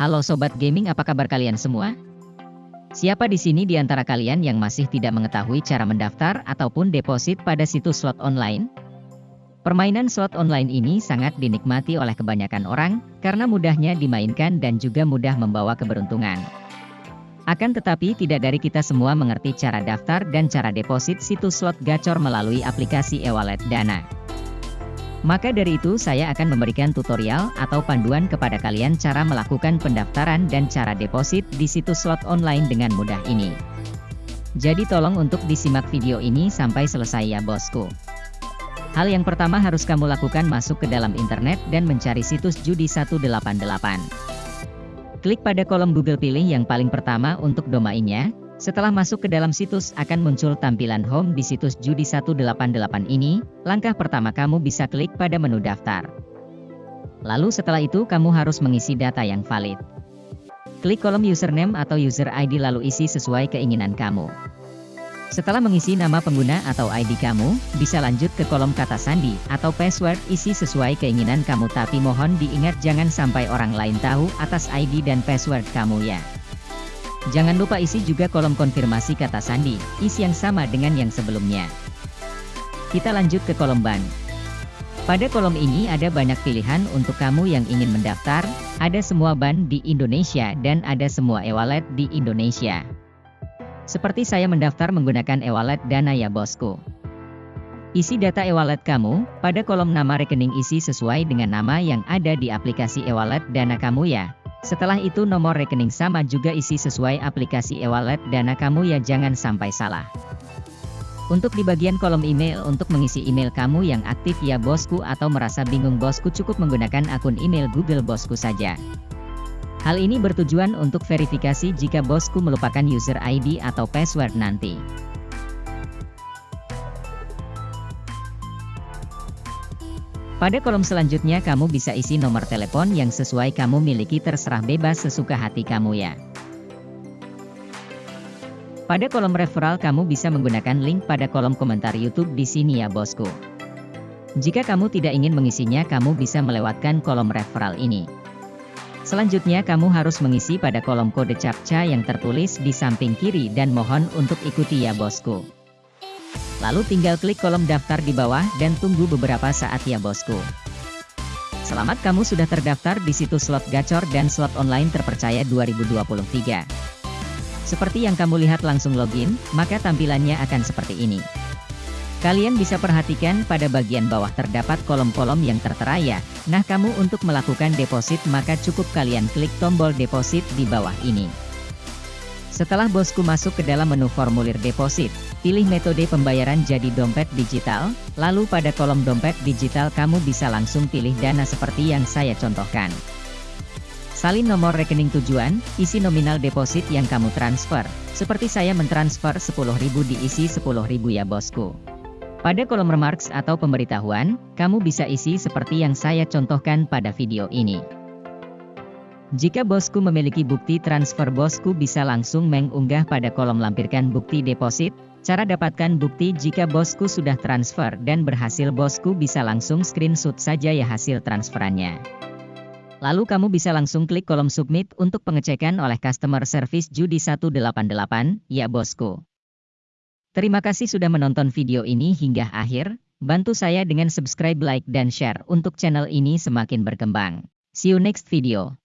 Halo Sobat Gaming apa kabar kalian semua? Siapa di sini di antara kalian yang masih tidak mengetahui cara mendaftar ataupun deposit pada situs slot online? Permainan slot online ini sangat dinikmati oleh kebanyakan orang, karena mudahnya dimainkan dan juga mudah membawa keberuntungan. Akan tetapi tidak dari kita semua mengerti cara daftar dan cara deposit situs slot gacor melalui aplikasi e-wallet Dana. Maka dari itu saya akan memberikan tutorial atau panduan kepada kalian cara melakukan pendaftaran dan cara deposit di situs slot online dengan mudah ini. Jadi tolong untuk disimak video ini sampai selesai ya bosku. Hal yang pertama harus kamu lakukan masuk ke dalam internet dan mencari situs judi 188. Klik pada kolom Google pilih yang paling pertama untuk domainnya, setelah masuk ke dalam situs akan muncul tampilan home di situs judi 188 ini, langkah pertama kamu bisa klik pada menu daftar. Lalu setelah itu kamu harus mengisi data yang valid. Klik kolom username atau user ID lalu isi sesuai keinginan kamu. Setelah mengisi nama pengguna atau ID kamu, bisa lanjut ke kolom kata sandi atau password isi sesuai keinginan kamu tapi mohon diingat jangan sampai orang lain tahu atas ID dan password kamu ya. Jangan lupa isi juga kolom konfirmasi kata sandi, isi yang sama dengan yang sebelumnya. Kita lanjut ke kolom ban. Pada kolom ini ada banyak pilihan untuk kamu yang ingin mendaftar, ada semua ban di Indonesia dan ada semua e-wallet di Indonesia. Seperti saya mendaftar menggunakan e-wallet Dana ya bosku. Isi data e-wallet kamu, pada kolom nama rekening isi sesuai dengan nama yang ada di aplikasi e-wallet Dana kamu ya. Setelah itu nomor rekening sama juga isi sesuai aplikasi e-wallet dana kamu ya jangan sampai salah. Untuk di bagian kolom email untuk mengisi email kamu yang aktif ya bosku atau merasa bingung bosku cukup menggunakan akun email Google bosku saja. Hal ini bertujuan untuk verifikasi jika bosku melupakan user ID atau password nanti. Pada kolom selanjutnya kamu bisa isi nomor telepon yang sesuai kamu miliki terserah bebas sesuka hati kamu ya. Pada kolom referral kamu bisa menggunakan link pada kolom komentar YouTube di sini ya bosku. Jika kamu tidak ingin mengisinya kamu bisa melewatkan kolom referral ini. Selanjutnya kamu harus mengisi pada kolom kode captcha yang tertulis di samping kiri dan mohon untuk ikuti ya bosku. Lalu tinggal klik kolom daftar di bawah dan tunggu beberapa saat ya bosku. Selamat kamu sudah terdaftar di situs slot gacor dan slot online terpercaya 2023. Seperti yang kamu lihat langsung login, maka tampilannya akan seperti ini. Kalian bisa perhatikan pada bagian bawah terdapat kolom-kolom yang tertera ya. Nah kamu untuk melakukan deposit maka cukup kalian klik tombol deposit di bawah ini. Setelah bosku masuk ke dalam menu formulir deposit, pilih metode pembayaran jadi dompet digital, lalu pada kolom dompet digital kamu bisa langsung pilih dana seperti yang saya contohkan. Salin nomor rekening tujuan, isi nominal deposit yang kamu transfer, seperti saya mentransfer 10.000 diisi 10.000 ya bosku. Pada kolom remarks atau pemberitahuan, kamu bisa isi seperti yang saya contohkan pada video ini. Jika bosku memiliki bukti transfer bosku bisa langsung mengunggah pada kolom lampirkan bukti deposit, cara dapatkan bukti jika bosku sudah transfer dan berhasil bosku bisa langsung screenshot saja ya hasil transferannya. Lalu kamu bisa langsung klik kolom submit untuk pengecekan oleh customer service Judi 188, ya bosku. Terima kasih sudah menonton video ini hingga akhir, bantu saya dengan subscribe like dan share untuk channel ini semakin berkembang. See you next video.